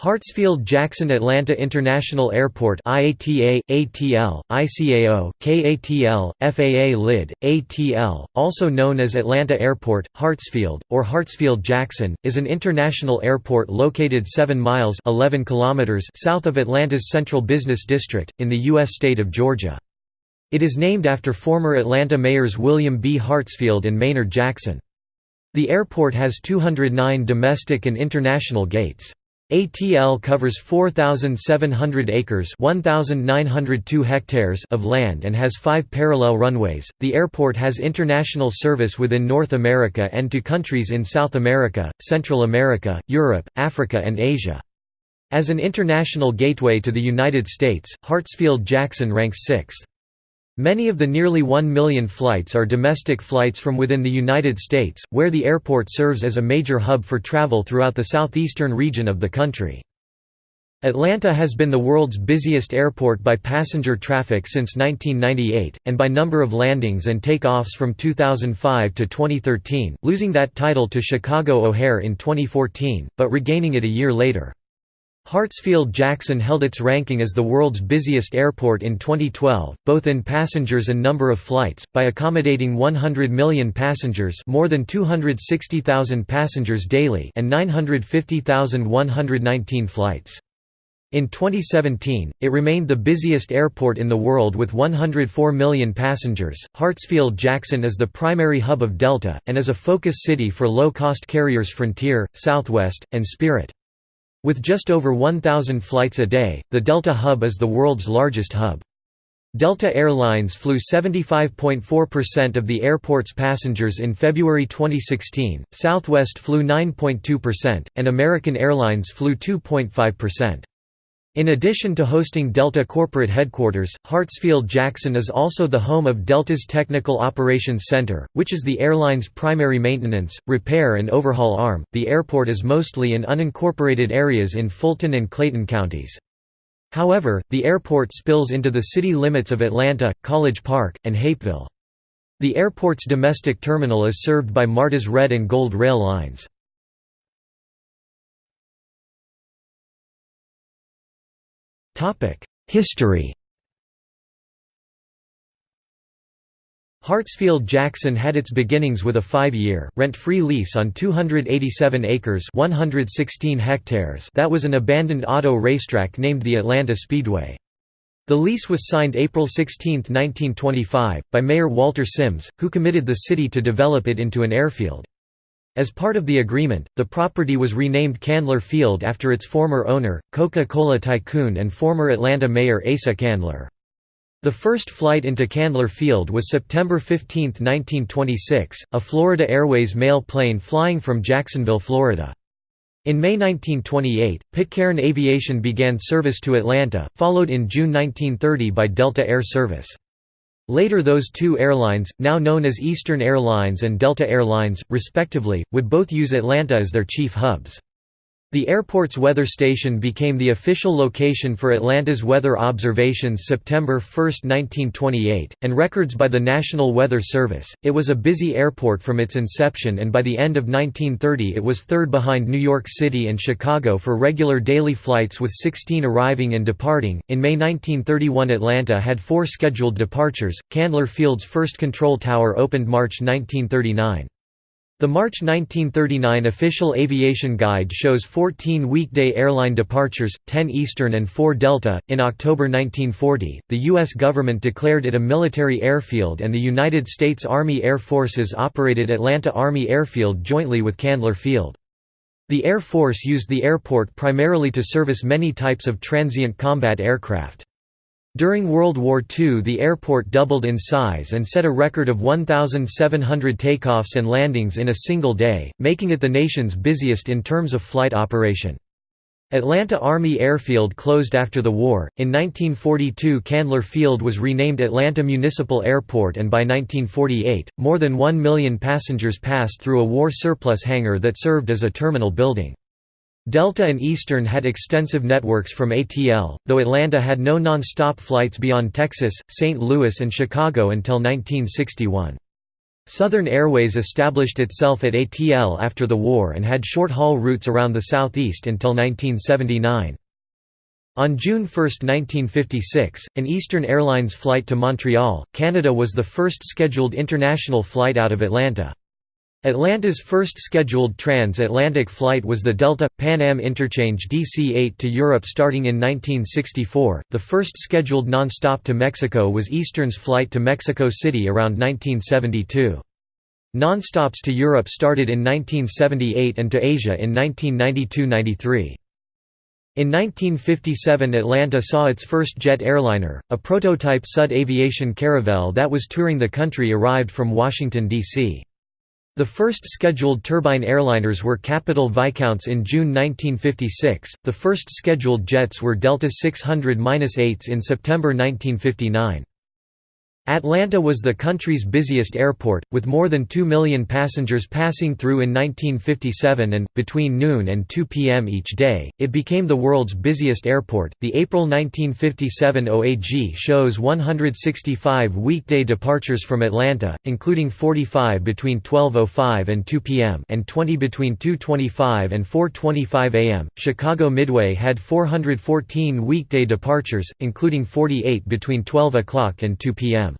Hartsfield-Jackson Atlanta International Airport IATA, ATL, ICAO, KATL, FAA LID, ATL, also known as Atlanta Airport, Hartsfield, or Hartsfield-Jackson, is an international airport located 7 miles 11 kilometers south of Atlanta's Central Business District, in the U.S. state of Georgia. It is named after former Atlanta mayors William B. Hartsfield and Maynard Jackson. The airport has 209 domestic and international gates. ATL covers 4,700 acres (1,902 hectares) of land and has five parallel runways. The airport has international service within North America and to countries in South America, Central America, Europe, Africa, and Asia. As an international gateway to the United States, Hartsfield-Jackson ranks sixth. Many of the nearly 1 million flights are domestic flights from within the United States, where the airport serves as a major hub for travel throughout the southeastern region of the country. Atlanta has been the world's busiest airport by passenger traffic since 1998, and by number of landings and takeoffs from 2005 to 2013, losing that title to Chicago O'Hare in 2014, but regaining it a year later. Hartsfield-Jackson held its ranking as the world's busiest airport in 2012, both in passengers and number of flights, by accommodating 100 million passengers more than 260,000 passengers daily and 950,119 flights. In 2017, it remained the busiest airport in the world with 104 million passengers. Hartsfield-Jackson is the primary hub of Delta, and is a focus city for low-cost carriers Frontier, Southwest, and Spirit. With just over 1,000 flights a day, the Delta hub is the world's largest hub. Delta Airlines flew 75.4% of the airport's passengers in February 2016, Southwest flew 9.2%, and American Airlines flew 2.5%. In addition to hosting Delta corporate headquarters, Hartsfield-Jackson is also the home of Delta's Technical Operations Center, which is the airline's primary maintenance, repair and overhaul arm. The airport is mostly in unincorporated areas in Fulton and Clayton counties. However, the airport spills into the city limits of Atlanta, College Park, and Hapeville. The airport's domestic terminal is served by MARTA's Red and Gold rail lines. History Hartsfield-Jackson had its beginnings with a five-year, rent-free lease on 287 acres 116 hectares that was an abandoned auto racetrack named the Atlanta Speedway. The lease was signed April 16, 1925, by Mayor Walter Sims, who committed the city to develop it into an airfield. As part of the agreement, the property was renamed Candler Field after its former owner, Coca-Cola tycoon and former Atlanta Mayor Asa Candler. The first flight into Candler Field was September 15, 1926, a Florida Airways mail plane flying from Jacksonville, Florida. In May 1928, Pitcairn Aviation began service to Atlanta, followed in June 1930 by Delta Air Service. Later those two airlines, now known as Eastern Airlines and Delta Airlines, respectively, would both use Atlanta as their chief hubs. The airport's weather station became the official location for Atlanta's weather observations September 1, 1928, and records by the National Weather Service. It was a busy airport from its inception, and by the end of 1930 it was third behind New York City and Chicago for regular daily flights with 16 arriving and departing. In May 1931, Atlanta had four scheduled departures. Candler Field's first control tower opened March 1939. The March 1939 official aviation guide shows 14 weekday airline departures, 10 Eastern and 4 Delta. In October 1940, the U.S. government declared it a military airfield and the United States Army Air Forces operated Atlanta Army Airfield jointly with Candler Field. The Air Force used the airport primarily to service many types of transient combat aircraft. During World War II the airport doubled in size and set a record of 1,700 takeoffs and landings in a single day, making it the nation's busiest in terms of flight operation. Atlanta Army Airfield closed after the war. In 1942, Candler Field was renamed Atlanta Municipal Airport, and by 1948, more than 1 million passengers passed through a war surplus hangar that served as a terminal building. Delta and Eastern had extensive networks from ATL, though Atlanta had no non-stop flights beyond Texas, St. Louis and Chicago until 1961. Southern Airways established itself at ATL after the war and had short-haul routes around the southeast until 1979. On June 1, 1956, an Eastern Airlines flight to Montreal, Canada was the first scheduled international flight out of Atlanta. Atlanta's first scheduled transatlantic flight was the Delta Pan Am interchange DC-8 to Europe starting in 1964. The first scheduled non-stop to Mexico was Eastern's flight to Mexico City around 1972. Non-stops to Europe started in 1978 and to Asia in 1992–93. In 1957 Atlanta saw its first jet airliner, a prototype Sud Aviation Caravelle that was touring the country arrived from Washington, D.C. The first scheduled turbine airliners were Capital Viscounts in June 1956, the first scheduled jets were Delta 600-8s in September 1959. Atlanta was the country's busiest airport, with more than 2 million passengers passing through in 1957 and, between noon and 2 p.m. each day, it became the world's busiest airport. The April 1957 OAG shows 165 weekday departures from Atlanta, including 45 between 12.05 and 2 p.m. and 20 between 2.25 and 4.25 a.m. Chicago Midway had 414 weekday departures, including 48 between 12 o'clock and 2 p.m.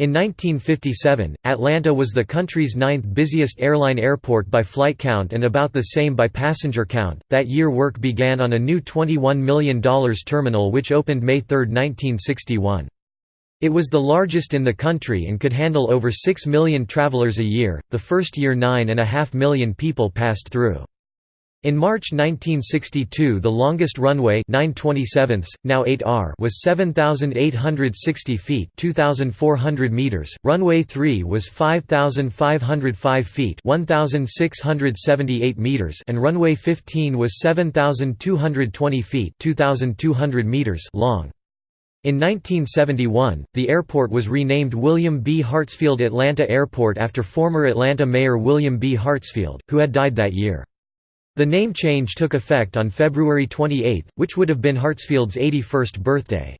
In 1957, Atlanta was the country's ninth busiest airline airport by flight count and about the same by passenger count. That year, work began on a new $21 million terminal which opened May 3, 1961. It was the largest in the country and could handle over 6 million travelers a year. The first year, 9.5 million people passed through. In March 1962 the longest runway 9 now 8R was 7,860 feet 2,400 meters, runway 3 was 5,505 feet 1,678 meters and runway 15 was 7,220 feet 2,200 meters long. In 1971, the airport was renamed William B. Hartsfield Atlanta Airport after former Atlanta Mayor William B. Hartsfield, who had died that year. The name change took effect on February 28, which would have been Hartsfield's 81st birthday.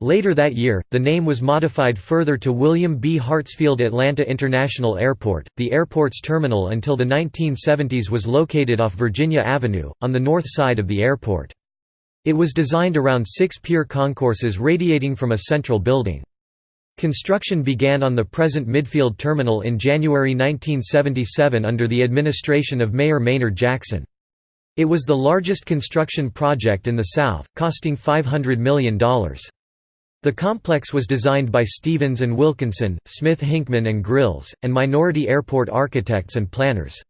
Later that year, the name was modified further to William B. Hartsfield Atlanta International Airport. The airport's terminal until the 1970s was located off Virginia Avenue, on the north side of the airport. It was designed around six pier concourses radiating from a central building. Construction began on the present Midfield Terminal in January 1977 under the administration of Mayor Maynard Jackson. It was the largest construction project in the South, costing $500 million. The complex was designed by Stevens and Wilkinson, Smith Hinchman and Grylls, and minority airport architects and planners.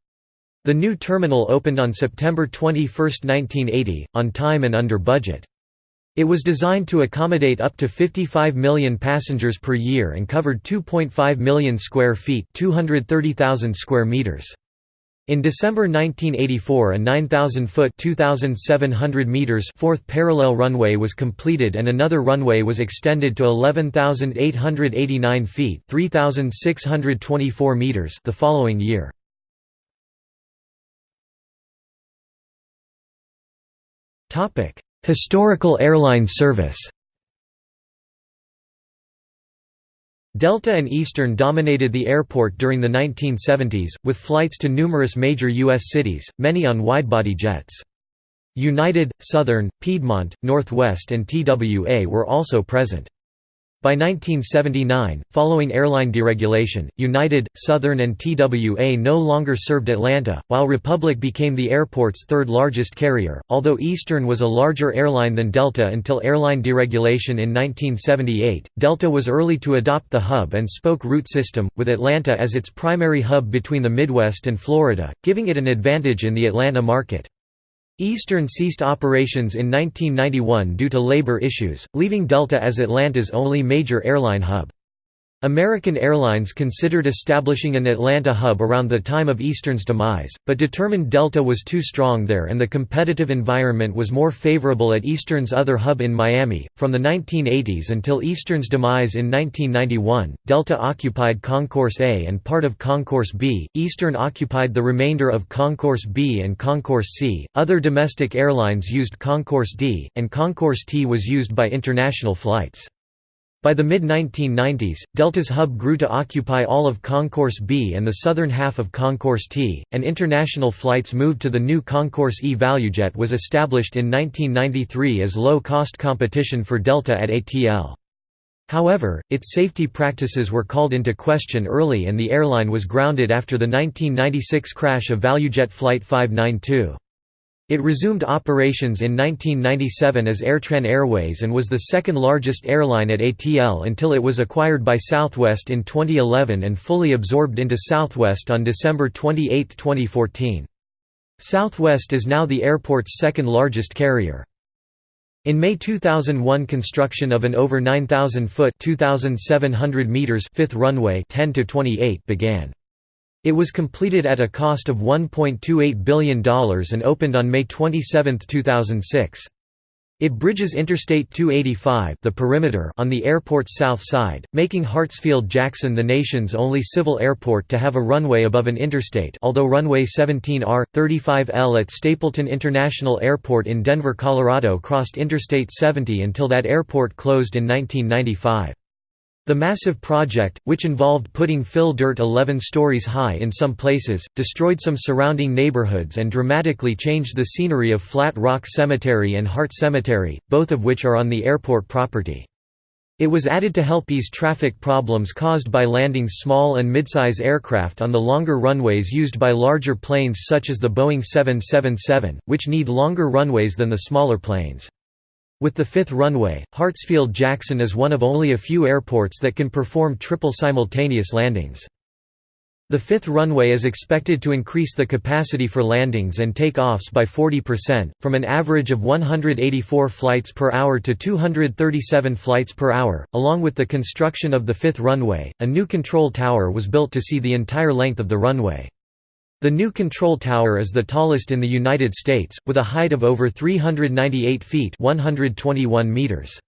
The new terminal opened on September 21, 1980, on time and under budget. It was designed to accommodate up to 55 million passengers per year and covered 2.5 million square feet 230,000 square meters. In December 1984 a 9,000-foot 2,700 meters fourth parallel runway was completed and another runway was extended to 11,889 feet 3,624 meters the following year. Historical airline service Delta and Eastern dominated the airport during the 1970s, with flights to numerous major U.S. cities, many on widebody jets. United, Southern, Piedmont, Northwest and TWA were also present. By 1979, following airline deregulation, United, Southern and TWA no longer served Atlanta, while Republic became the airport's third largest carrier, although Eastern was a larger airline than Delta until airline deregulation in 1978. Delta was early to adopt the hub-and-spoke route system, with Atlanta as its primary hub between the Midwest and Florida, giving it an advantage in the Atlanta market. Eastern ceased operations in 1991 due to labor issues, leaving Delta as Atlanta's only major airline hub. American Airlines considered establishing an Atlanta hub around the time of Eastern's demise, but determined Delta was too strong there and the competitive environment was more favorable at Eastern's other hub in Miami. From the 1980s until Eastern's demise in 1991, Delta occupied Concourse A and part of Concourse B, Eastern occupied the remainder of Concourse B and Concourse C. Other domestic airlines used Concourse D, and Concourse T was used by international flights. By the mid-1990s, Delta's hub grew to occupy all of Concourse B and the southern half of Concourse T, and international flights moved to the new Concourse E. ValueJet was established in 1993 as low-cost competition for Delta at ATL. However, its safety practices were called into question early and the airline was grounded after the 1996 crash of ValueJet Flight 592. It resumed operations in 1997 as Airtran Airways and was the second largest airline at ATL until it was acquired by Southwest in 2011 and fully absorbed into Southwest on December 28, 2014. Southwest is now the airport's second largest carrier. In May 2001 construction of an over 9,000-foot fifth runway 10 began. It was completed at a cost of $1.28 billion and opened on May 27, 2006. It bridges Interstate 285 the perimeter on the airport's south side, making Hartsfield-Jackson the nation's only civil airport to have a runway above an interstate although runway 17R, 35L at Stapleton International Airport in Denver, Colorado crossed Interstate 70 until that airport closed in 1995. The massive project, which involved putting fill dirt 11 stories high in some places, destroyed some surrounding neighborhoods and dramatically changed the scenery of Flat Rock Cemetery and Hart Cemetery, both of which are on the airport property. It was added to help ease traffic problems caused by landing small and midsize aircraft on the longer runways used by larger planes such as the Boeing 777, which need longer runways than the smaller planes. With the fifth runway, Hartsfield-Jackson is one of only a few airports that can perform triple simultaneous landings. The fifth runway is expected to increase the capacity for landings and takeoffs by 40%, from an average of 184 flights per hour to 237 flights per hour. Along with the construction of the fifth runway, a new control tower was built to see the entire length of the runway. The new control tower is the tallest in the United States, with a height of over 398 feet 121 meters.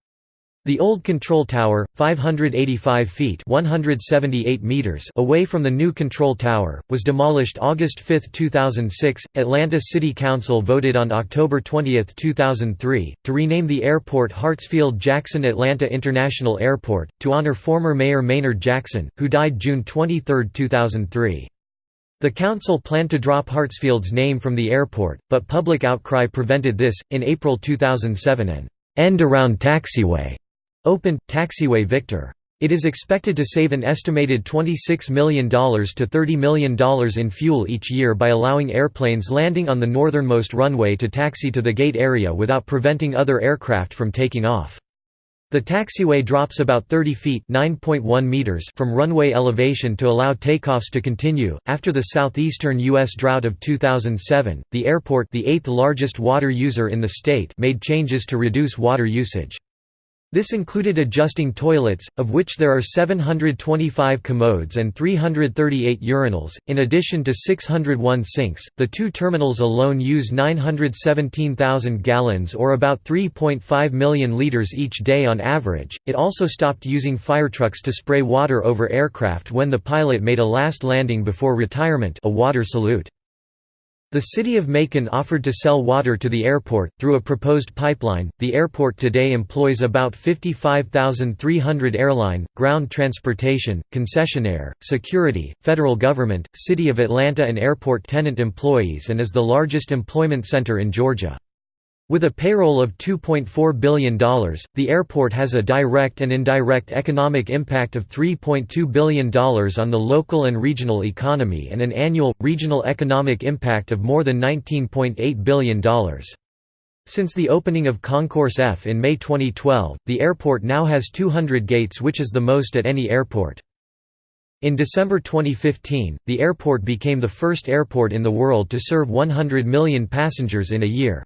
The old control tower, 585 feet 178 meters away from the new control tower, was demolished August 5, 2006. Atlanta City Council voted on October 20, 2003, to rename the airport Hartsfield-Jackson Atlanta International Airport, to honor former Mayor Maynard Jackson, who died June 23, 2003. The council planned to drop Hartsfield's name from the airport, but public outcry prevented this. In April 2007, an end around taxiway opened, Taxiway Victor. It is expected to save an estimated $26 million to $30 million in fuel each year by allowing airplanes landing on the northernmost runway to taxi to the gate area without preventing other aircraft from taking off. The taxiway drops about 30 feet meters from runway elevation to allow takeoffs to continue. After the southeastern U.S. drought of 2007, the airport, the eighth largest water user in the state, made changes to reduce water usage. This included adjusting toilets, of which there are 725 commodes and 338 urinals, in addition to 601 sinks. The two terminals alone use 917,000 gallons or about 3.5 million liters each day on average. It also stopped using firetrucks to spray water over aircraft when the pilot made a last landing before retirement, a water salute. The city of Macon offered to sell water to the airport, through a proposed pipeline. The airport today employs about 55,300 airline, ground transportation, concessionaire, security, federal government, City of Atlanta and airport tenant employees and is the largest employment center in Georgia. With a payroll of $2.4 billion, the airport has a direct and indirect economic impact of $3.2 billion on the local and regional economy and an annual, regional economic impact of more than $19.8 billion. Since the opening of Concourse F in May 2012, the airport now has 200 gates which is the most at any airport. In December 2015, the airport became the first airport in the world to serve 100 million passengers in a year.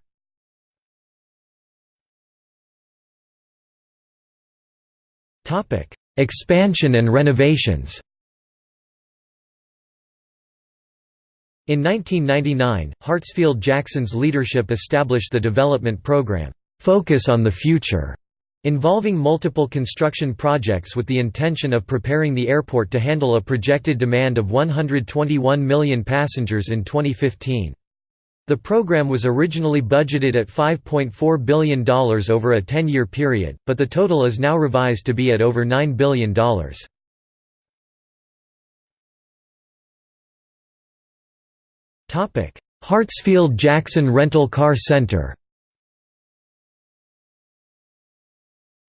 Expansion and renovations In 1999, Hartsfield-Jackson's leadership established the development program, "'Focus on the Future' involving multiple construction projects with the intention of preparing the airport to handle a projected demand of 121 million passengers in 2015. The program was originally budgeted at $5.4 billion over a 10-year period, but the total is now revised to be at over $9 billion. Hartsfield-Jackson Rental Car Center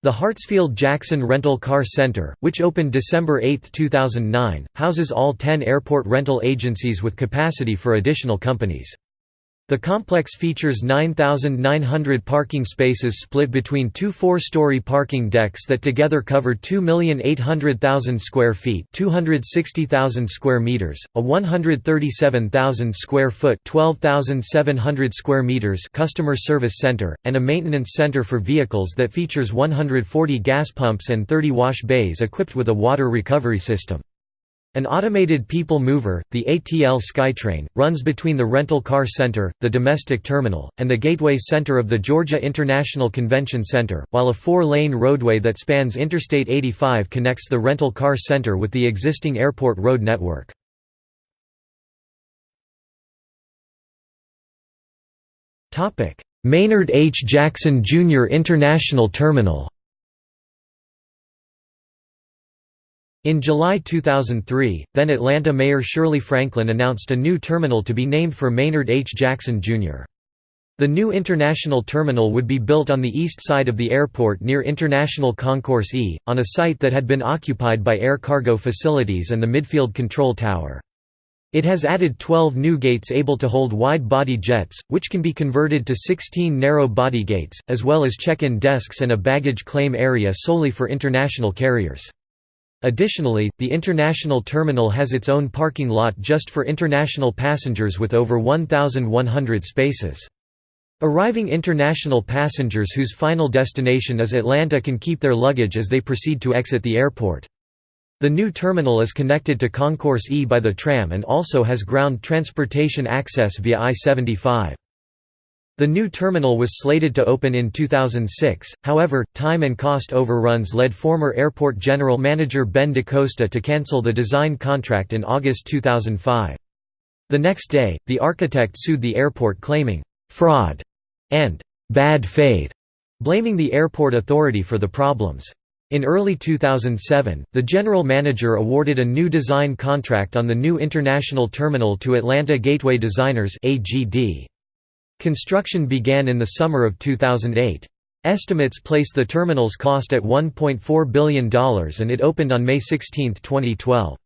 The Hartsfield-Jackson Rental Car Center, which opened December 8, 2009, houses all 10 airport rental agencies with capacity for additional companies. The complex features 9,900 parking spaces split between two four-story parking decks that together cover 2,800,000 square feet 260,000 square meters, a 137,000 square foot 12,700 square meters customer service center, and a maintenance center for vehicles that features 140 gas pumps and 30 wash bays equipped with a water recovery system. An automated people mover, the ATL SkyTrain, runs between the rental car center, the domestic terminal, and the gateway center of the Georgia International Convention Center, while a four-lane roadway that spans Interstate 85 connects the rental car center with the existing airport road network. Maynard H. Jackson Jr. International Terminal In July 2003, then Atlanta Mayor Shirley Franklin announced a new terminal to be named for Maynard H. Jackson, Jr. The new international terminal would be built on the east side of the airport near International Concourse E, on a site that had been occupied by air cargo facilities and the midfield control tower. It has added 12 new gates able to hold wide-body jets, which can be converted to 16 narrow-body gates, as well as check-in desks and a baggage claim area solely for international carriers. Additionally, the international terminal has its own parking lot just for international passengers with over 1,100 spaces. Arriving international passengers whose final destination is Atlanta can keep their luggage as they proceed to exit the airport. The new terminal is connected to Concourse E by the tram and also has ground transportation access via I-75. The new terminal was slated to open in 2006, however, time and cost overruns led former airport general manager Ben DaCosta to cancel the design contract in August 2005. The next day, the architect sued the airport claiming, "...fraud," and "...bad faith," blaming the airport authority for the problems. In early 2007, the general manager awarded a new design contract on the new international terminal to Atlanta Gateway Designers AGD. Construction began in the summer of 2008. Estimates place the terminal's cost at $1.4 billion and it opened on May 16, 2012.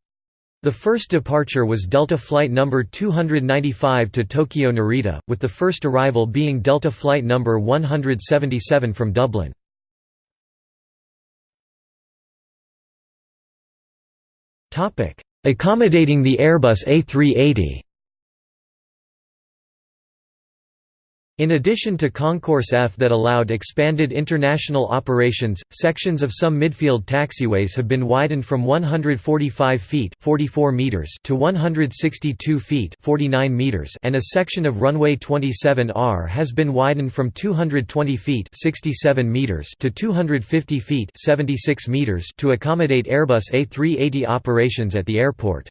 The first departure was Delta Flight number 295 to Tokyo Narita, with the first arrival being Delta Flight number 177 from Dublin. Accommodating the Airbus A380 In addition to Concourse F that allowed expanded international operations, sections of some midfield taxiways have been widened from 145 feet 44 meters to 162 feet 49 meters and a section of runway 27R has been widened from 220 feet 67 meters to 250 feet 76 meters to accommodate Airbus A380 operations at the airport.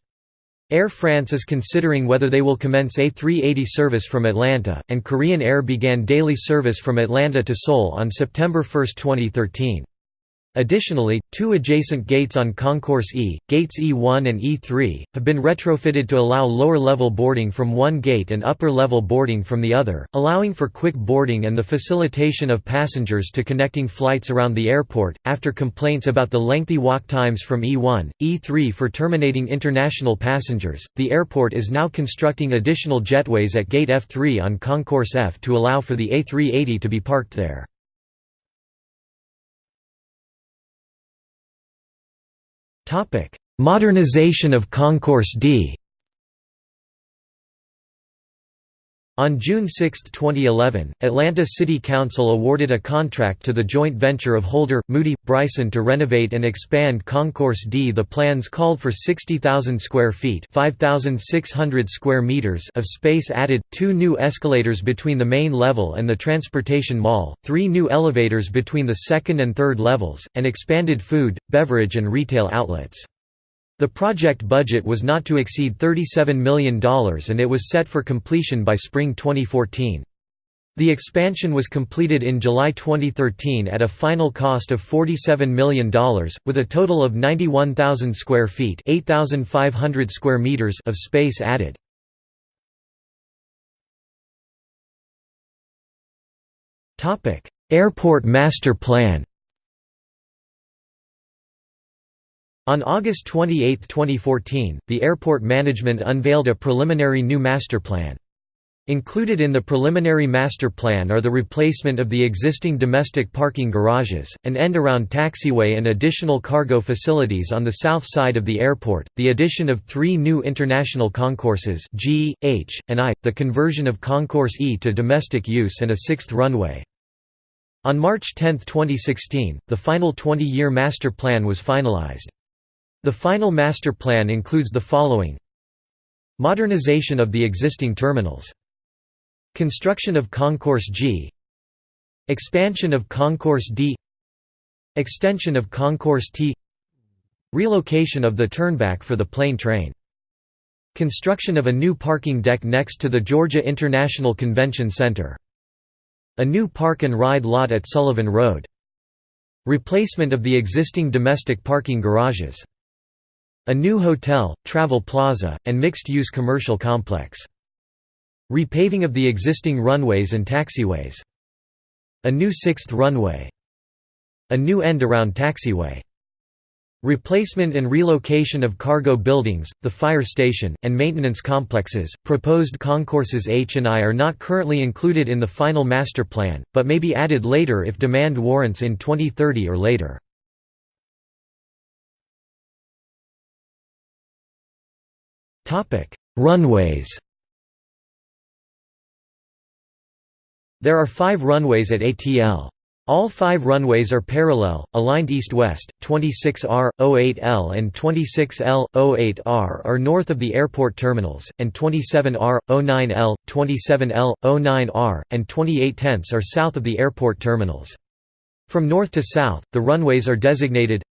Air France is considering whether they will commence A380 service from Atlanta, and Korean Air began daily service from Atlanta to Seoul on September 1, 2013. Additionally, two adjacent gates on Concourse E, gates E1 and E3, have been retrofitted to allow lower-level boarding from one gate and upper-level boarding from the other, allowing for quick boarding and the facilitation of passengers to connecting flights around the airport. After complaints about the lengthy walk times from E1, E3 for terminating international passengers, the airport is now constructing additional jetways at Gate F3 on Concourse F to allow for the A380 to be parked there. Modernization of Concourse D On June 6, 2011, Atlanta City Council awarded a contract to the joint venture of Holder, Moody, Bryson to renovate and expand Concourse D. The plans called for 60,000 square feet 5,600 square meters of space added, two new escalators between the main level and the transportation mall, three new elevators between the second and third levels, and expanded food, beverage and retail outlets. The project budget was not to exceed $37 million and it was set for completion by spring 2014. The expansion was completed in July 2013 at a final cost of $47 million, with a total of 91,000 square feet (8,500 square meters of space added. Airport Master Plan On August 28, 2014, the airport management unveiled a preliminary new master plan. Included in the preliminary master plan are the replacement of the existing domestic parking garages, an end-around taxiway and additional cargo facilities on the south side of the airport, the addition of three new international concourses G, H, and I, the conversion of Concourse E to domestic use and a sixth runway. On March 10, 2016, the final 20-year master plan was finalized. The final master plan includes the following. Modernization of the existing terminals. Construction of Concourse G. Expansion of Concourse D. Extension of Concourse T. Relocation of the turnback for the plane train. Construction of a new parking deck next to the Georgia International Convention Center. A new park and ride lot at Sullivan Road. Replacement of the existing domestic parking garages a new hotel, travel plaza, and mixed-use commercial complex. Repaving of the existing runways and taxiways. A new sixth runway. A new end-around taxiway. Replacement and relocation of cargo buildings, the fire station, and maintenance complexes. Proposed concourses H and I are not currently included in the final master plan, but may be added later if demand warrants in 2030 or later. Runways There are five runways at ATL. All five runways are parallel, aligned east-west, 26R, 08L and 26L, 08R are north of the airport terminals, and 27R, 09L, 27L, 09R, and 28 tenths are south of the airport terminals. From north to south, the runways are designated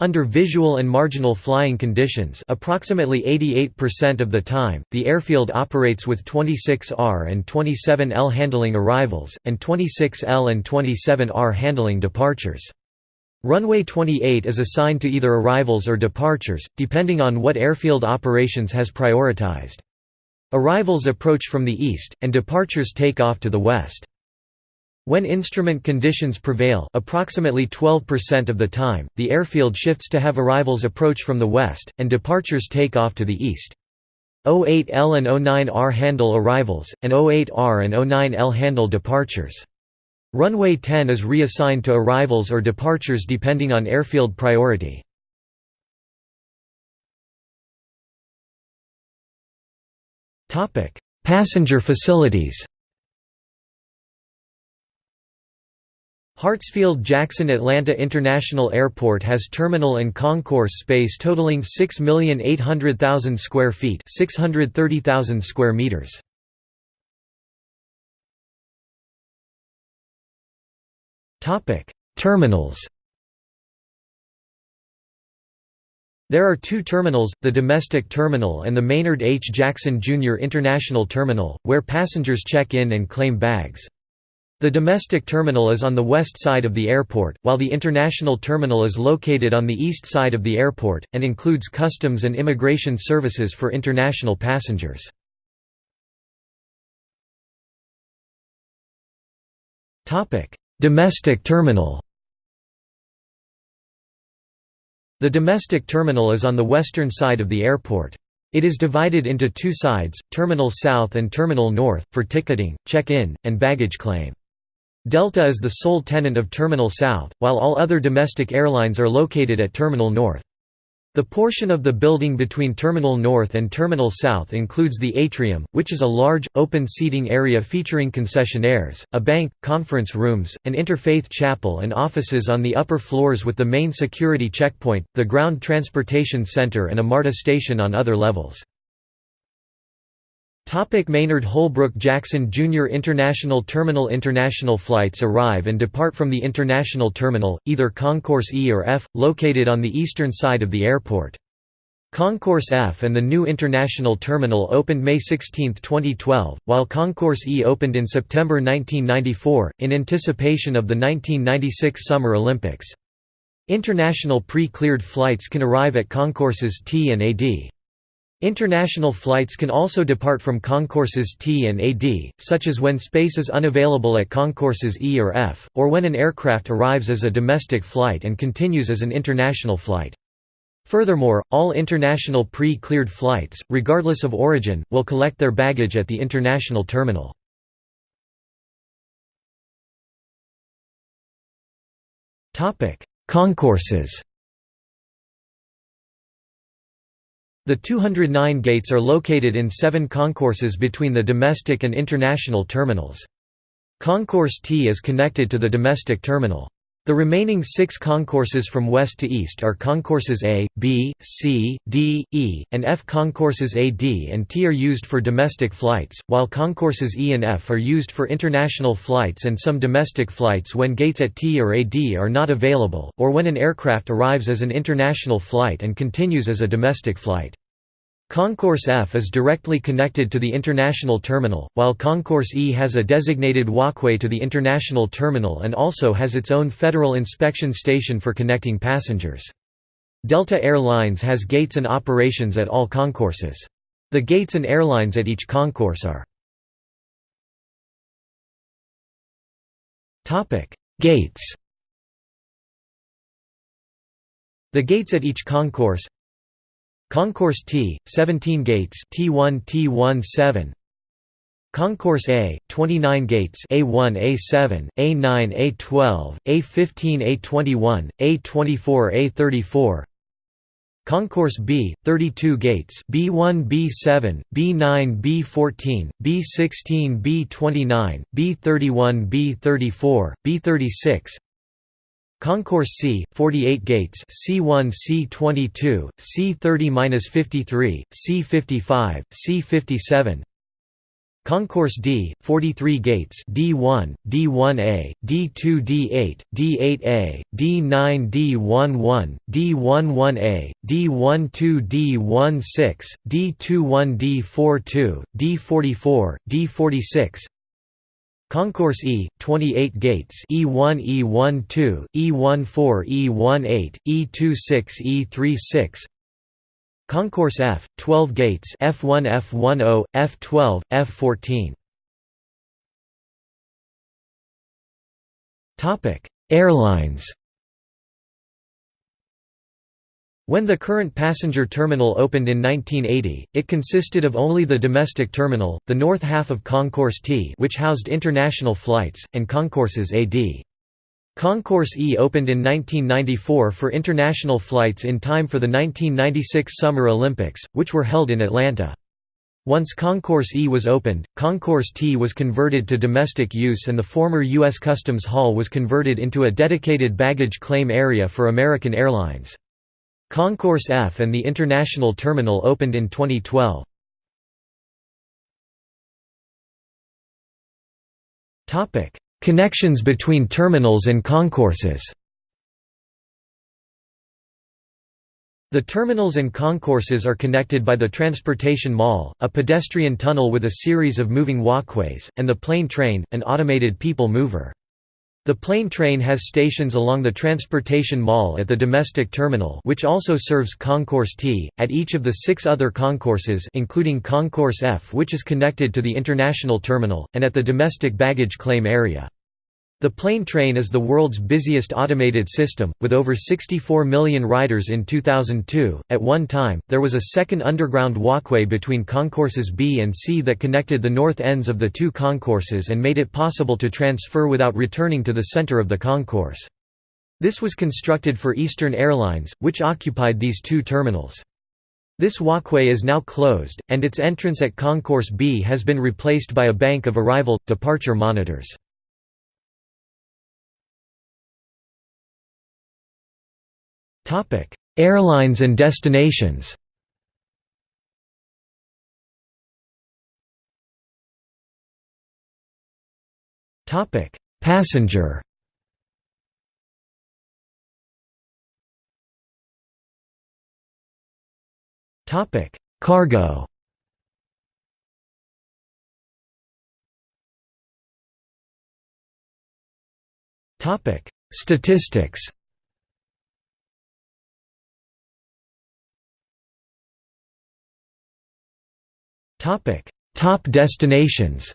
under visual and marginal flying conditions approximately 88% of the time, the airfield operates with 26R and 27L handling arrivals, and 26L and 27R handling departures. Runway 28 is assigned to either arrivals or departures, depending on what airfield operations has prioritized. Arrivals approach from the east, and departures take off to the west. When instrument conditions prevail approximately 12% of the time, the airfield shifts to have arrivals approach from the west, and departures take off to the east. 08L and 09R handle arrivals, and 08R and 09L handle departures. Runway 10 is reassigned to arrivals or departures depending on airfield priority. Passenger facilities Hartsfield-Jackson Atlanta International Airport has terminal and concourse space totaling 6,800,000 square feet 630,000 square meters. Terminals There are two terminals, the domestic terminal and the Maynard H. Jackson Jr. International Terminal, where passengers check in and claim bags. The domestic terminal is on the west side of the airport, while the international terminal is located on the east side of the airport, and includes customs and immigration services for international passengers. Domestic terminal The domestic terminal is on the western side of the airport. It is divided into two sides, Terminal South and Terminal North, for ticketing, check-in, and baggage claim. Delta is the sole tenant of Terminal South, while all other domestic airlines are located at Terminal North. The portion of the building between Terminal North and Terminal South includes the atrium, which is a large, open seating area featuring concessionaires, a bank, conference rooms, an interfaith chapel and offices on the upper floors with the main security checkpoint, the ground transportation center and a MARTA station on other levels. Topic Maynard Holbrook Jackson Jr. International Terminal International flights arrive and depart from the International Terminal, either Concourse E or F, located on the eastern side of the airport. Concourse F and the new international terminal opened May 16, 2012, while Concourse E opened in September 1994, in anticipation of the 1996 Summer Olympics. International pre-cleared flights can arrive at concourses T and AD. International flights can also depart from concourses T and AD, such as when space is unavailable at concourses E or F, or when an aircraft arrives as a domestic flight and continues as an international flight. Furthermore, all international pre-cleared flights, regardless of origin, will collect their baggage at the international terminal. Concourses The 209 gates are located in seven concourses between the domestic and international terminals. Concourse T is connected to the domestic terminal. The remaining six concourses from west to east are concourses A, B, C, D, E, and F. Concourses A, D, and T are used for domestic flights, while concourses E and F are used for international flights and some domestic flights when gates at T or AD are not available, or when an aircraft arrives as an international flight and continues as a domestic flight. Concourse F is directly connected to the international terminal, while Concourse E has a designated walkway to the international terminal and also has its own Federal Inspection Station for connecting passengers. Delta Air Lines has gates and operations at all concourses. The gates and airlines at each concourse are Gates The gates at each concourse Concourse T, 17 gates T1 T17 Concourse A, 29 gates A1 A7, A9 A12, A15 A21, A24 A34 Concourse B, 32 gates B1 B7, B9 B14, B16 B29, B31 B34, B36 Concourse C, 48 gates C1 C22, C30-53, C55, C57 Concourse D, 43 gates D1, D1A, D2 D8, D8A, D9 D11, D11A, D12 D16, D21 D42, D44, D46 Concourse E, 28 gates E1 E12, E14 E18, E26 E36 Concourse F, 12 gates F1 F10, F12, F14 Airlines When the current passenger terminal opened in 1980, it consisted of only the domestic terminal, the north half of Concourse T which housed international flights, and concourses AD. Concourse E opened in 1994 for international flights in time for the 1996 Summer Olympics, which were held in Atlanta. Once Concourse E was opened, Concourse T was converted to domestic use and the former U.S. Customs Hall was converted into a dedicated baggage claim area for American Airlines. Concourse F and the International Terminal opened in 2012. Connections between terminals and concourses The terminals and concourses are connected by the Transportation Mall, a pedestrian tunnel with a series of moving walkways, and the plane train, an automated people mover. The plane train has stations along the Transportation Mall at the domestic terminal which also serves Concourse T, at each of the six other concourses including Concourse F which is connected to the international terminal, and at the domestic baggage claim area. The plane train is the world's busiest automated system, with over 64 million riders in 2002. At one time, there was a second underground walkway between concourses B and C that connected the north ends of the two concourses and made it possible to transfer without returning to the center of the concourse. This was constructed for Eastern Airlines, which occupied these two terminals. This walkway is now closed, and its entrance at Concourse B has been replaced by a bank of arrival departure monitors. Airlines and destinations. Topic: Passenger. Topic: Cargo. Topic: Statistics Top destinations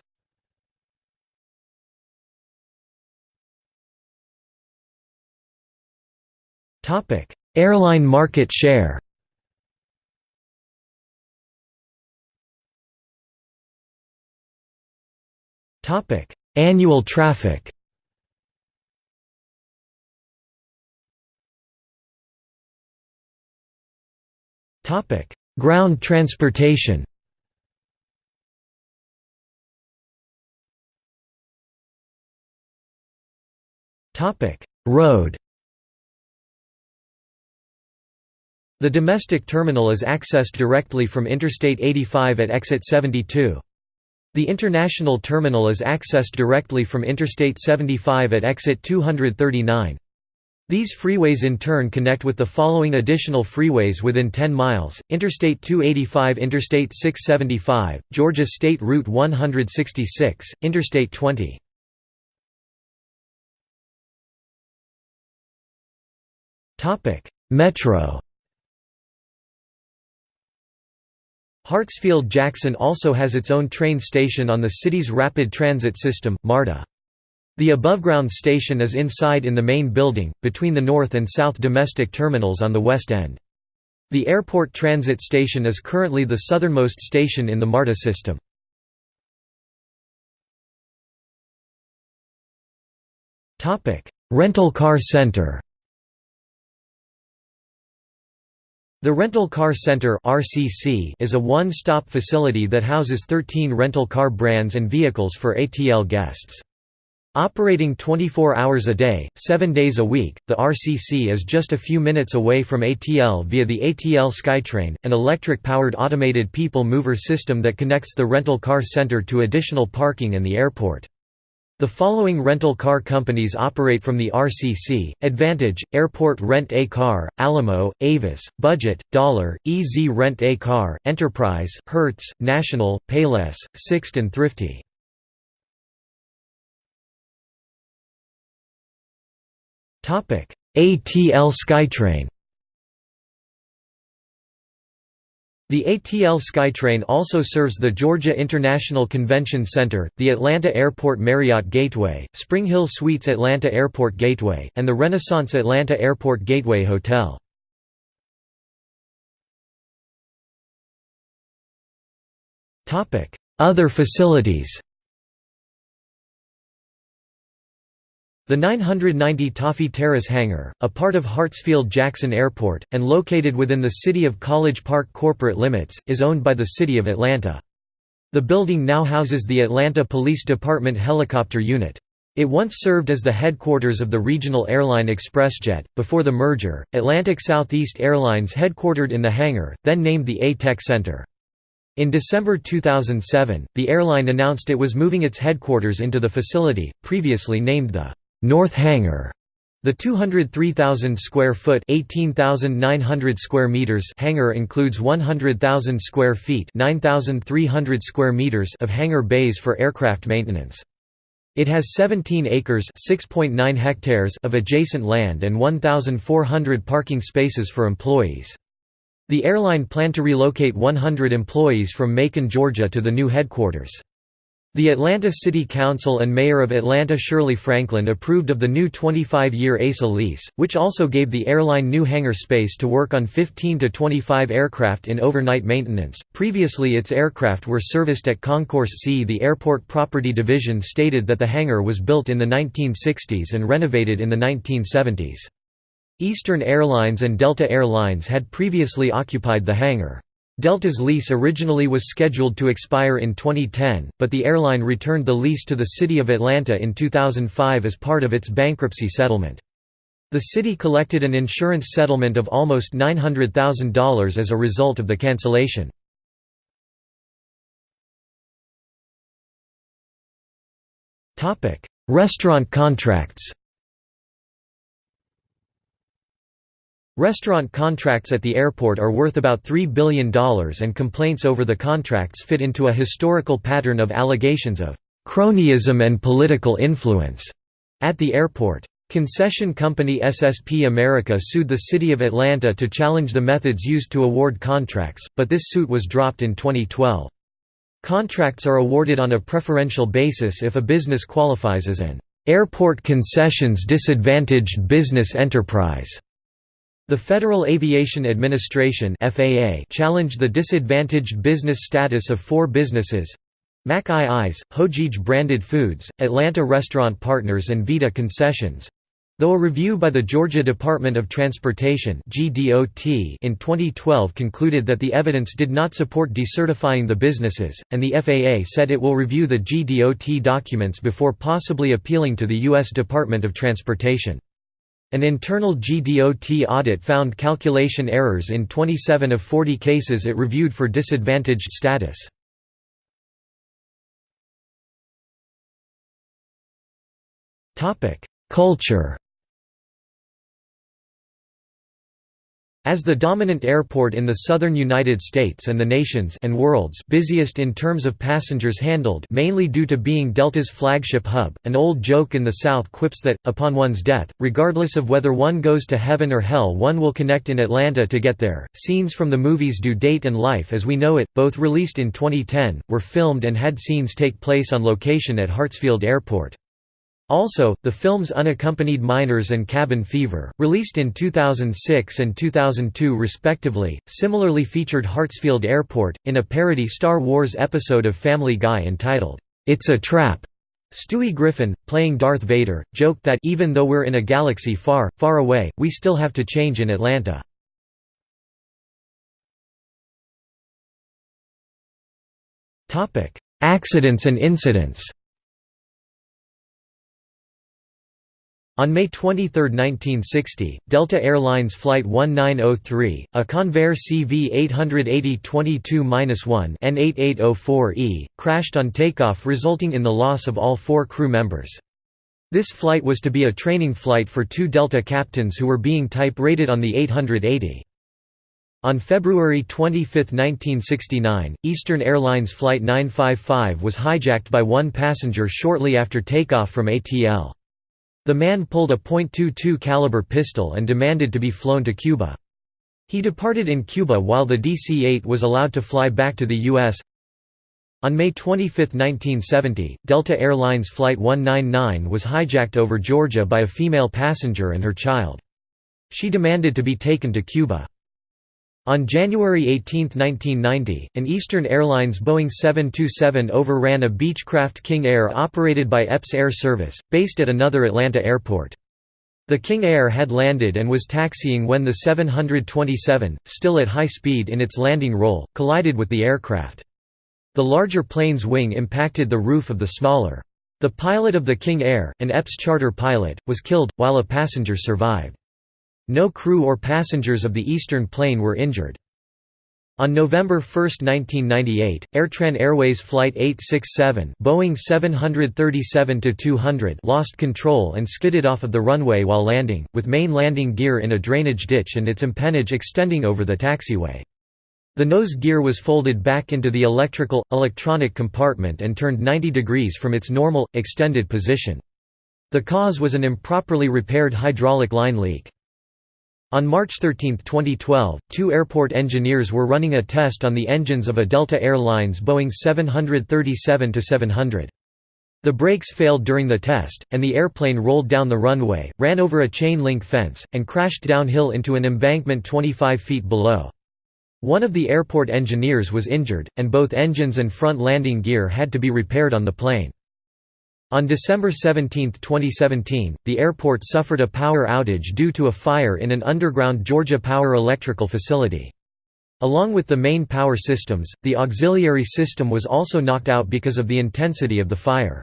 Topic: Airline market share. Topic: Annual traffic. Topic: Ground transportation. Road. The domestic terminal is accessed directly from Interstate 85 at exit 72. The international terminal is accessed directly from Interstate 75 at exit 239. These freeways in turn connect with the following additional freeways within 10 miles, Interstate 285 Interstate 675, Georgia State Route 166, Interstate 20. Metro Hartsfield-Jackson also has its own train station on the city's rapid transit system, MARTA. The above-ground station is inside in the main building, between the north and south domestic terminals on the west end. The airport transit station is currently the southernmost station in the MARTA system. Rental car center The Rental Car Center is a one-stop facility that houses 13 rental car brands and vehicles for ATL guests. Operating 24 hours a day, 7 days a week, the RCC is just a few minutes away from ATL via the ATL SkyTrain, an electric-powered automated people mover system that connects the rental car center to additional parking and the airport. The following rental car companies operate from the RCC, Advantage, Airport Rent A Car, Alamo, Avis, Budget, Dollar, EZ Rent A Car, Enterprise, Hertz, National, Payless, Sixt and Thrifty. ATL SkyTrain The ATL SkyTrain also serves the Georgia International Convention Center, the Atlanta Airport Marriott Gateway, Spring Hill Suites Atlanta Airport Gateway, and the Renaissance Atlanta Airport Gateway Hotel. Other facilities The 990 Toffie Terrace hangar, a part of Hartsfield-Jackson Airport, and located within the City of College Park corporate limits, is owned by the City of Atlanta. The building now houses the Atlanta Police Department Helicopter Unit. It once served as the headquarters of the regional airline ExpressJet. Before the merger, Atlantic Southeast Airlines headquartered in the hangar, then named the A-Tech Center. In December 2007, the airline announced it was moving its headquarters into the facility, previously named the North Hangar. The 203,000 square foot (18,900 square meters) hangar includes 100,000 square feet (9,300 square meters) of hangar bays for aircraft maintenance. It has 17 acres (6.9 hectares) of adjacent land and 1,400 parking spaces for employees. The airline planned to relocate 100 employees from Macon, Georgia to the new headquarters. The Atlanta City Council and Mayor of Atlanta Shirley Franklin approved of the new 25-year ASA lease, which also gave the airline new hangar space to work on 15 to 25 aircraft in overnight maintenance. Previously its aircraft were serviced at Concourse C. The Airport Property Division stated that the hangar was built in the 1960s and renovated in the 1970s. Eastern Airlines and Delta Air Lines had previously occupied the hangar. Delta's lease originally was scheduled to expire in 2010, but the airline returned the lease to the City of Atlanta in 2005 as part of its bankruptcy settlement. The city collected an insurance settlement of almost $900,000 as a result of the cancellation. Restaurant contracts Restaurant contracts at the airport are worth about $3 billion and complaints over the contracts fit into a historical pattern of allegations of cronyism and political influence at the airport. Concession company SSP America sued the City of Atlanta to challenge the methods used to award contracts, but this suit was dropped in 2012. Contracts are awarded on a preferential basis if a business qualifies as an airport concessions disadvantaged business enterprise. The Federal Aviation Administration (FAA) challenged the disadvantaged business status of four businesses: Mac I's, Hojeij Branded Foods, Atlanta Restaurant Partners and Vita Concessions. Though a review by the Georgia Department of Transportation (GDOT) in 2012 concluded that the evidence did not support decertifying the businesses, and the FAA said it will review the GDOT documents before possibly appealing to the U.S. Department of Transportation. An internal GDOT audit found calculation errors in 27 of 40 cases it reviewed for disadvantaged status. Culture As the dominant airport in the southern United States and the nation's and world's busiest in terms of passengers handled mainly due to being Delta's flagship hub, an old joke in the South quips that, upon one's death, regardless of whether one goes to heaven or hell one will connect in Atlanta to get there. Scenes from the movies Due Date and Life as We Know It, both released in 2010, were filmed and had scenes take place on location at Hartsfield Airport. Also, the films Unaccompanied Minors and Cabin Fever, released in 2006 and 2002 respectively, similarly featured Hartsfield Airport, in a parody Star Wars episode of Family Guy entitled, It's a Trap. Stewie Griffin, playing Darth Vader, joked that even though we're in a galaxy far, far away, we still have to change in Atlanta. Accidents and incidents On May 23, 1960, Delta Airlines Flight 1903, a Convair CV-880-22-1 N8804E, crashed on takeoff resulting in the loss of all four crew members. This flight was to be a training flight for two Delta captains who were being type-rated on the 880. On February 25, 1969, Eastern Airlines Flight 955 was hijacked by one passenger shortly after takeoff from ATL. The man pulled a .22 caliber pistol and demanded to be flown to Cuba. He departed in Cuba while the DC-8 was allowed to fly back to the U.S. On May 25, 1970, Delta Airlines Flight 199 was hijacked over Georgia by a female passenger and her child. She demanded to be taken to Cuba. On January 18, 1990, an Eastern Airlines Boeing 727 overran a Beechcraft King Air operated by Epps Air Service, based at another Atlanta airport. The King Air had landed and was taxiing when the 727, still at high speed in its landing roll, collided with the aircraft. The larger plane's wing impacted the roof of the smaller. The pilot of the King Air, an Epps charter pilot, was killed, while a passenger survived. No crew or passengers of the eastern plane were injured. On November 1, 1998, Airtran Airways Flight 867 Boeing 737-200 lost control and skidded off of the runway while landing, with main landing gear in a drainage ditch and its empennage extending over the taxiway. The nose gear was folded back into the electrical, electronic compartment and turned 90 degrees from its normal, extended position. The cause was an improperly repaired hydraulic line leak. On March 13, 2012, two airport engineers were running a test on the engines of a Delta Air Lines Boeing 737-700. The brakes failed during the test, and the airplane rolled down the runway, ran over a chain link fence, and crashed downhill into an embankment 25 feet below. One of the airport engineers was injured, and both engines and front landing gear had to be repaired on the plane. On December 17, 2017, the airport suffered a power outage due to a fire in an underground Georgia Power electrical facility. Along with the main power systems, the auxiliary system was also knocked out because of the intensity of the fire.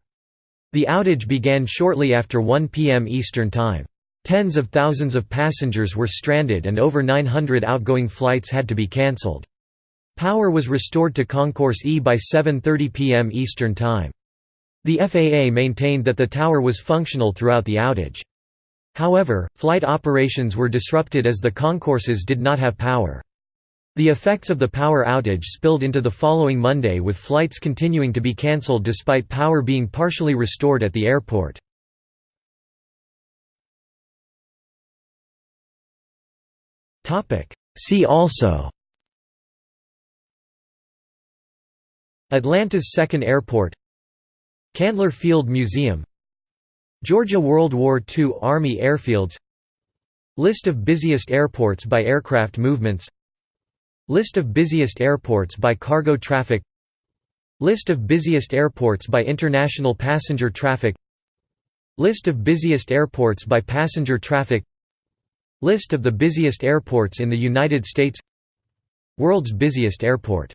The outage began shortly after 1 p.m. Eastern Time. Tens of thousands of passengers were stranded and over 900 outgoing flights had to be cancelled. Power was restored to Concourse E by 7.30 p.m. Eastern Time. The FAA maintained that the tower was functional throughout the outage. However, flight operations were disrupted as the concourses did not have power. The effects of the power outage spilled into the following Monday with flights continuing to be cancelled despite power being partially restored at the airport. See also Atlanta's second airport Candler Field Museum Georgia World War II Army airfields List of busiest airports by aircraft movements List of busiest airports by cargo traffic List of busiest airports by international passenger traffic List of busiest airports by passenger traffic List of the busiest airports in the United States World's busiest airport